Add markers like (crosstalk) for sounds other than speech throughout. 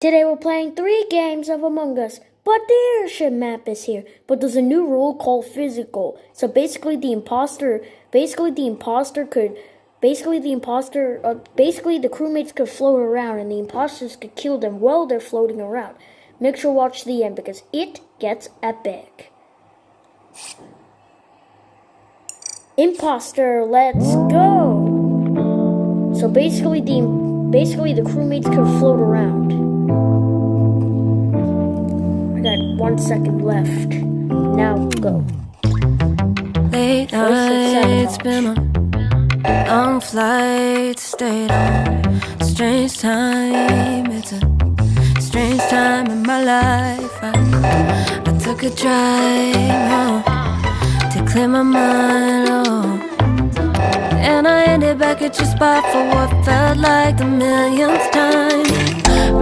Today we're playing three games of Among Us, but the airship map is here. But there's a new rule called physical. So basically the imposter, basically the imposter could, basically the imposter, uh, basically the crewmates could float around and the imposters could kill them while they're floating around. Make sure watch the end because it gets epic. Imposter, let's go. So basically the, basically the crewmates could float around. I got one second left. Now go. Late nights, been on long flights, stayed on strange time. It's a strange time in my life. I, I took a drive home to clear my mind. Oh. And I ended back at your spot for what felt like the millionth time.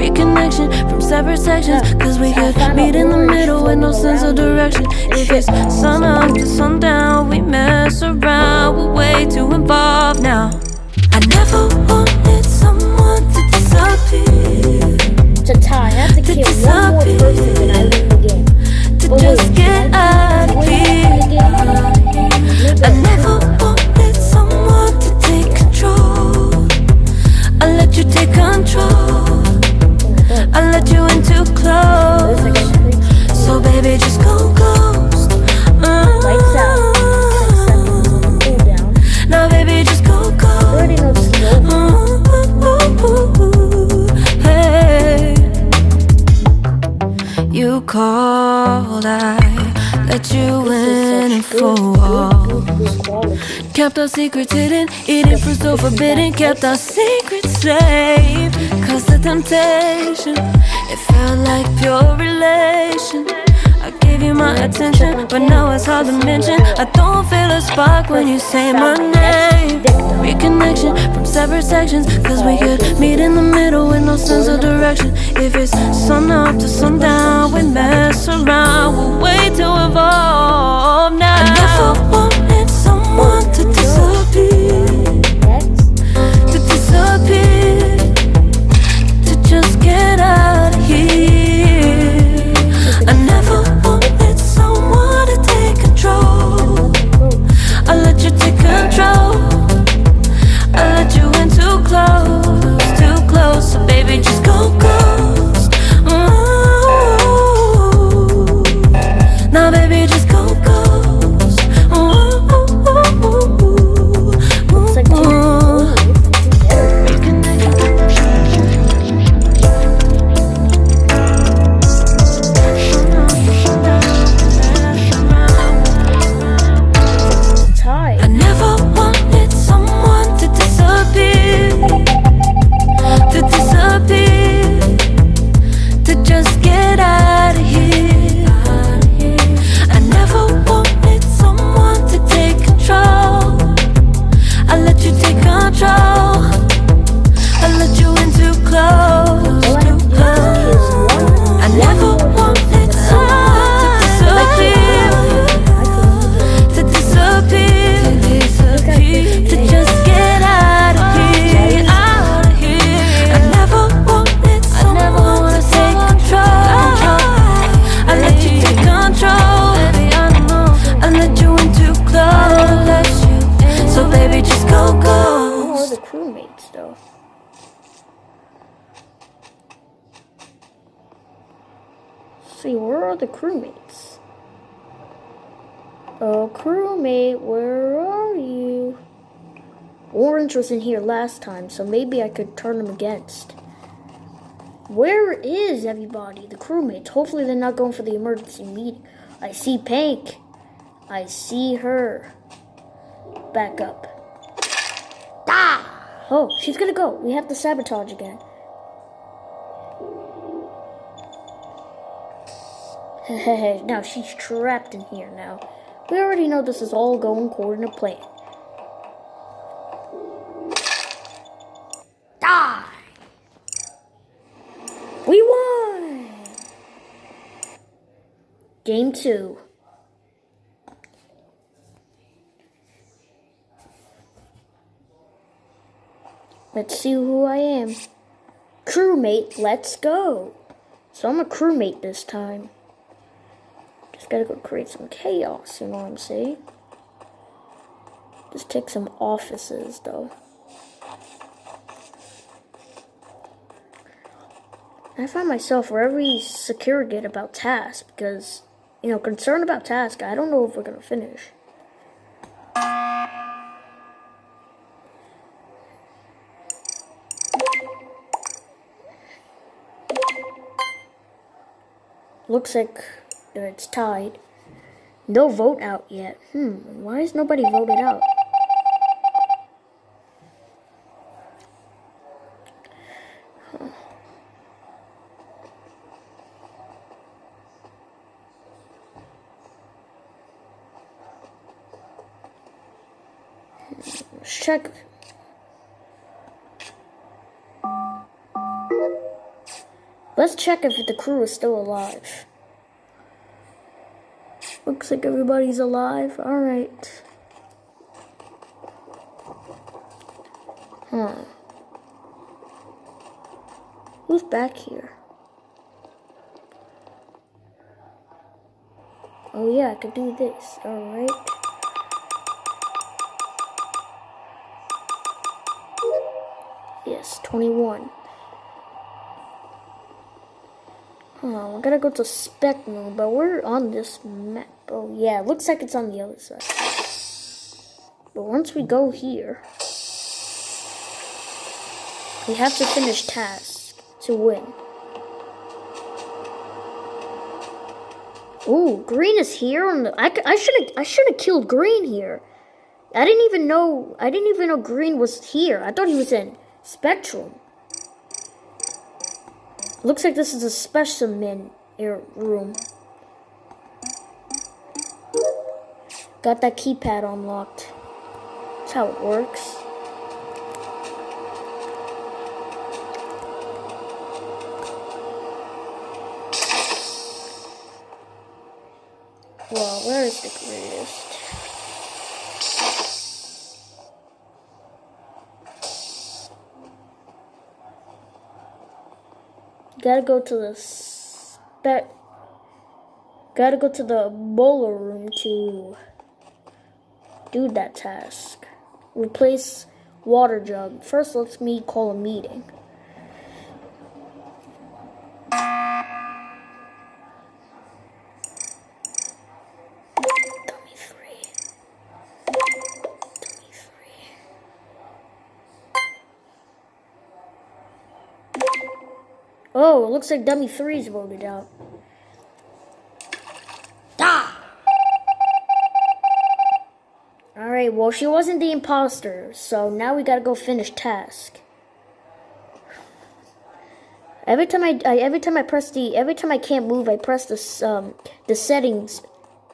Reconnection from separate sections, cause we could meet in the middle with no sense of direction. If it's sun up to sundown, we mess around, we're way too involved now. I never wanted someone to disappear. A tie. I have to To kill one more person and I win the game. To But just wait, get out of here. I never and Good, for good, good, good quality. Kept our secrets hidden, eating fruit so forbidden. Kept our secrets safe. Cause the temptation, it felt like pure relation. I gave you my attention, but now it's hard to mention. I don't feel a spark when you say my name. Reconnection from separate sections, cause we could meet in the middle with no sense of direction. If it's sun up to sundown, we mess around, we're way too involved now. Are the crewmates? Oh, crewmate, where are you? Orange was in here last time, so maybe I could turn him against. Where is everybody? The crewmates. Hopefully they're not going for the emergency meeting. I see Pink. I see her. Back up. Ah! Oh, she's gonna go. We have to sabotage again. (laughs) now she's trapped in here now. We already know this is all going according to plan. Die! We won! Game two. Let's see who I am. crewmate. Let's go. So I'm a crewmate this time. Just gotta go create some chaos, you know what I'm saying? Just take some offices, though. I find myself very secure about task because, you know, concerned about task. I don't know if we're gonna finish. Looks like it's tied. No vote out yet. Hmm, why is nobody voted out? check. Let's check if the crew is still alive. Looks like everybody's alive. Alright. Huh. Who's back here? Oh yeah, I could do this. Alright. Yes, 21. Oh, we gotta go to spec mode, but we're on this map. Oh yeah, looks like it's on the other side. But once we go here, we have to finish task to win. Ooh, green is here on the. I, I should have I should have killed green here. I didn't even know I didn't even know green was here. I thought he was in Spectrum. Looks like this is a specimen air room. Got that keypad unlocked. That's how it works. Well, where is the greatest? Gotta go to the spec. Gotta go to the boiler room to do that task. Replace water jug. First, let's me call a meeting. Oh, it looks like dummy three's voted out. Ah! Alright, well, she wasn't the imposter, so now we gotta go finish task. Every time I, I, every time I press the every time I can't move, I press this um the settings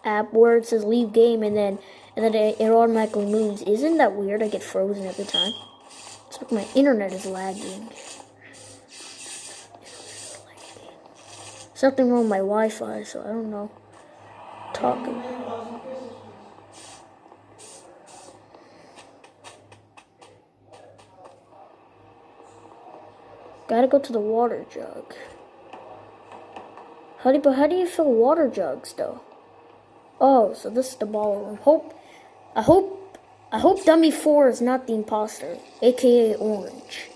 app where it says leave game and then and then it, it automatically moves. Isn't that weird? I get frozen every time. It's like my internet is lagging. Something wrong with my Wi-Fi, so I don't know. Talking. Gotta go to the water jug. How do, but how do you fill water jugs though? Oh, so this is the ballroom. Hope, I hope, I hope Dummy Four is not the imposter, aka Orange.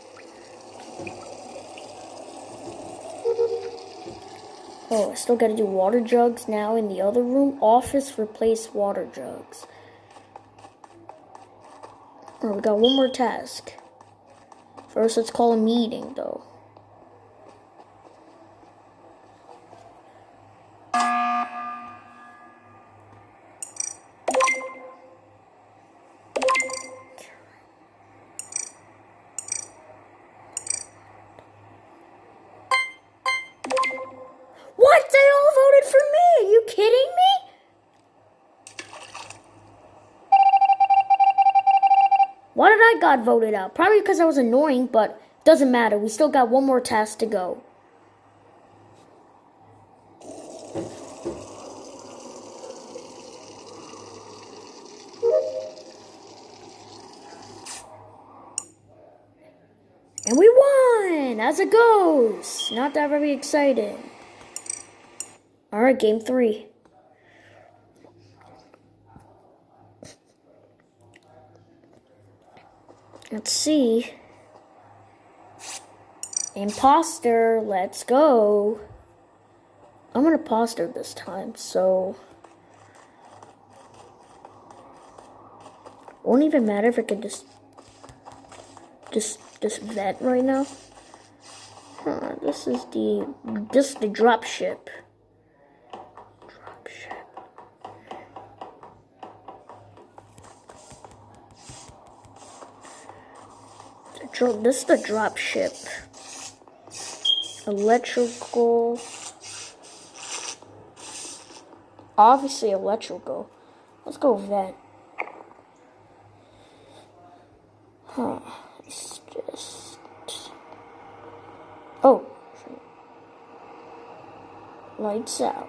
Oh, I still gotta do water jugs now in the other room. Office replace water jugs. Oh, we got one more task. First, let's call a meeting, though. Got voted out. Probably because I was annoying, but doesn't matter. We still got one more task to go. And we won! As it goes. Not that very exciting. All right, game three. Let's see. Imposter, let's go. I'm an imposter this time, so. Won't even matter if I can just. Just, just vet right now. Huh, this is the. This is the drop ship. This is the drop ship. Electrical. Obviously electrical. Let's go vet. Huh. It's just. Oh. Lights out.